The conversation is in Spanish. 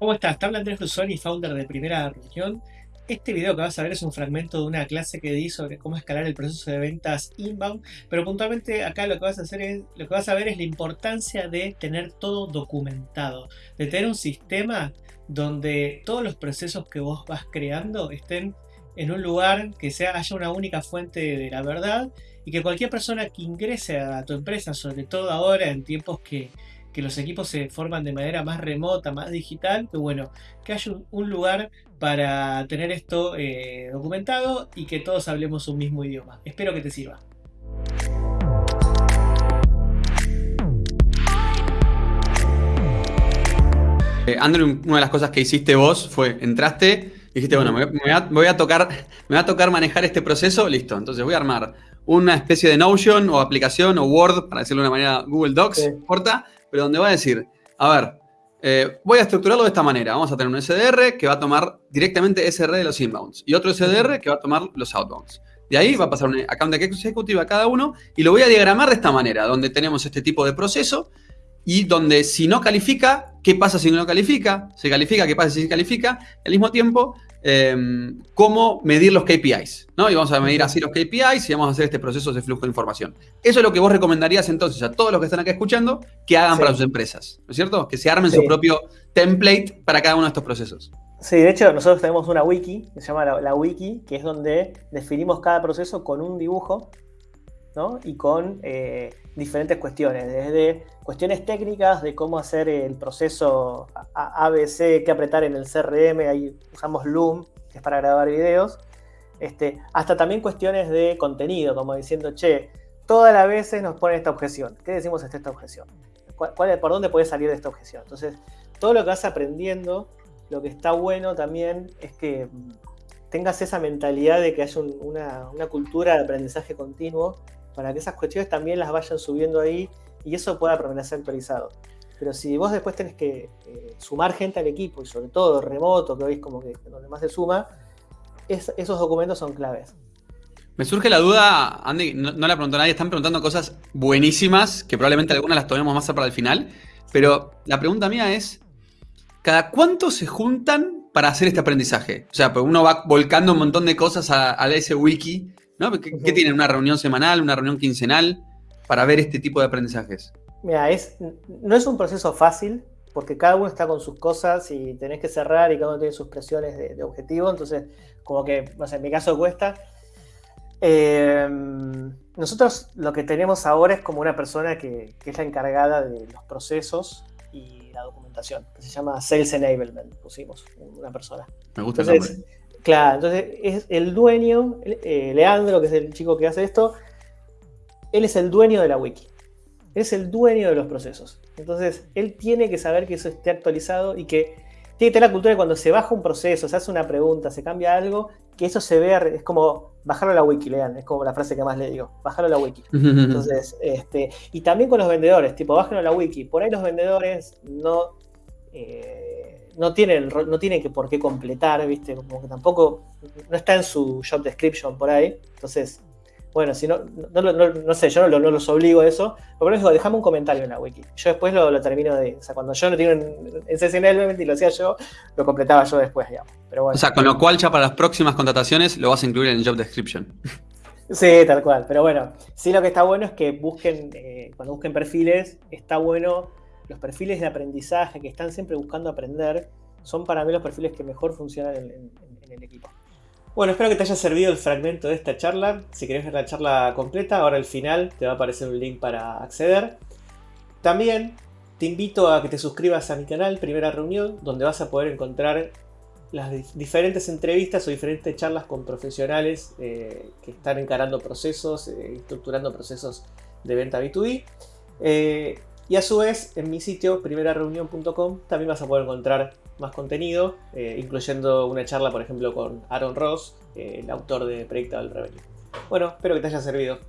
¿Cómo estás? Te habla Andrés Rusoni, founder de Primera Reunión. Este video que vas a ver es un fragmento de una clase que di sobre cómo escalar el proceso de ventas inbound, pero puntualmente acá lo que vas a hacer es, lo que vas a ver es la importancia de tener todo documentado, de tener un sistema donde todos los procesos que vos vas creando estén en un lugar que sea, haya una única fuente de la verdad y que cualquier persona que ingrese a tu empresa, sobre todo ahora en tiempos que que los equipos se forman de manera más remota, más digital, que bueno, que haya un, lugar para tener esto eh, documentado y que todos hablemos un mismo idioma. Espero que te sirva. Eh, Andrew, una de las cosas que hiciste vos fue, entraste, dijiste, bueno, me, voy a, tocar, me va a tocar manejar este proceso, listo, entonces voy a armar una especie de Notion o aplicación o Word, para decirlo de una manera, Google Docs, corta, pero donde va a decir, a ver, eh, voy a estructurarlo de esta manera. Vamos a tener un SDR que va a tomar directamente SR de los inbounds y otro SDR que va a tomar los outbounds. De ahí va a pasar un account executive a cada uno y lo voy a diagramar de esta manera, donde tenemos este tipo de proceso y donde si no califica, ¿qué pasa si no califica? Se califica, ¿qué pasa si califica? Al mismo tiempo, Em, cómo medir los KPIs, ¿no? Y vamos a medir así los KPIs y vamos a hacer este proceso de flujo de información. Eso es lo que vos recomendarías entonces a todos los que están acá escuchando que hagan para sus empresas, ¿no es cierto? Que se armen su propio template para cada uno de estos procesos. Sí, de hecho nosotros tenemos una wiki, que se llama la, wiki, que es donde definimos cada proceso con un dibujo y con eh, diferentes cuestiones, desde cuestiones técnicas de cómo hacer el proceso ABC, qué apretar en el CRM, ahí usamos Loom, que es para grabar videos, este, hasta también cuestiones de contenido, como diciendo, che, todas las veces nos ponen esta objeción. ¿Qué decimos ante esta objeción? ¿Cuál, ¿Por dónde puede salir de esta objeción? Entonces, todo lo que vas aprendiendo, lo que está bueno también es que tengas esa mentalidad de que haya una, una cultura de aprendizaje continuo para que esas cuestiones también las vayan subiendo ahí y eso pueda permanecer actualizado. Pero si vos después tenés que eh, sumar gente al equipo y sobre todo remoto, que hoy es como que donde más se suma, esos documentos son claves. Me surge la duda, Andy, no, la preguntó nadie, están preguntando cosas buenísimas, que probablemente algunas las tomemos más para el final, pero la pregunta mía es, ¿cada cuánto se juntan para hacer este aprendizaje? O sea, pues uno va volcando un montón de cosas a, a ese wiki ¿Qué, tienen? ¿Una reunión semanal, una reunión quincenal para ver este tipo de aprendizajes? Mira, es, no es un proceso fácil porque cada uno está con sus cosas y tenés que cerrar y cada uno tiene sus presiones de, objetivo, entonces como que, no sé, en mi caso cuesta. Em, nosotros lo que tenemos ahora es como una persona que, es la encargada de los procesos y la documentación, que se llama Sales Enablement, pusimos una persona. Me gusta entonces, Claro, entonces es el dueño, eh, Leandro, que es el chico que hace esto, él es el dueño de la wiki. es el dueño de los procesos. Entonces, él tiene que saber que eso esté actualizado y que tiene que tener la cultura de cuando se baja un proceso, se hace una pregunta, se cambia algo, que eso se vea, es como bajarlo a la wiki, lean, es como la frase que más le digo, bajarlo a la wiki. Entonces, este, y también con los vendedores, tipo, bájenlo a la wiki. Por ahí los vendedores no... Eh, no tiene, no tiene que por qué completar, ¿viste? Como que tampoco, no está en su job description por ahí. Entonces, bueno, si no, no, sé, yo no, los obligo a eso, pero digo, dejame un comentario en la wiki. Yo después lo, termino de, o sea, cuando yo no tengo en, en y lo hacía yo, lo completaba yo después, digamos. Pero bueno. O sea, con lo cual ya para las próximas contrataciones lo vas a incluir en el job description. Sí, tal cual. Pero bueno, sí lo que está bueno es que busquen, eh, cuando busquen perfiles, está bueno los perfiles de aprendizaje que están siempre buscando aprender, son para mí los perfiles que mejor funcionan en, el equipo. Bueno, espero que te haya servido el fragmento de esta charla. Si querés ver la charla completa, ahora al final te va a aparecer un link para acceder. También te invito a que te suscribas a mi canal Primera Reunión, donde vas a poder encontrar las diferentes entrevistas o diferentes charlas con profesionales eh, que están encarando procesos, eh, estructurando procesos de venta B2B. Y a su vez, en mi sitio, primerareunión.com, también vas a poder encontrar más contenido, eh, incluyendo una charla, por ejemplo, con Aaron Ross, eh, el autor de Predictable Revenue. Bueno, espero que te haya servido.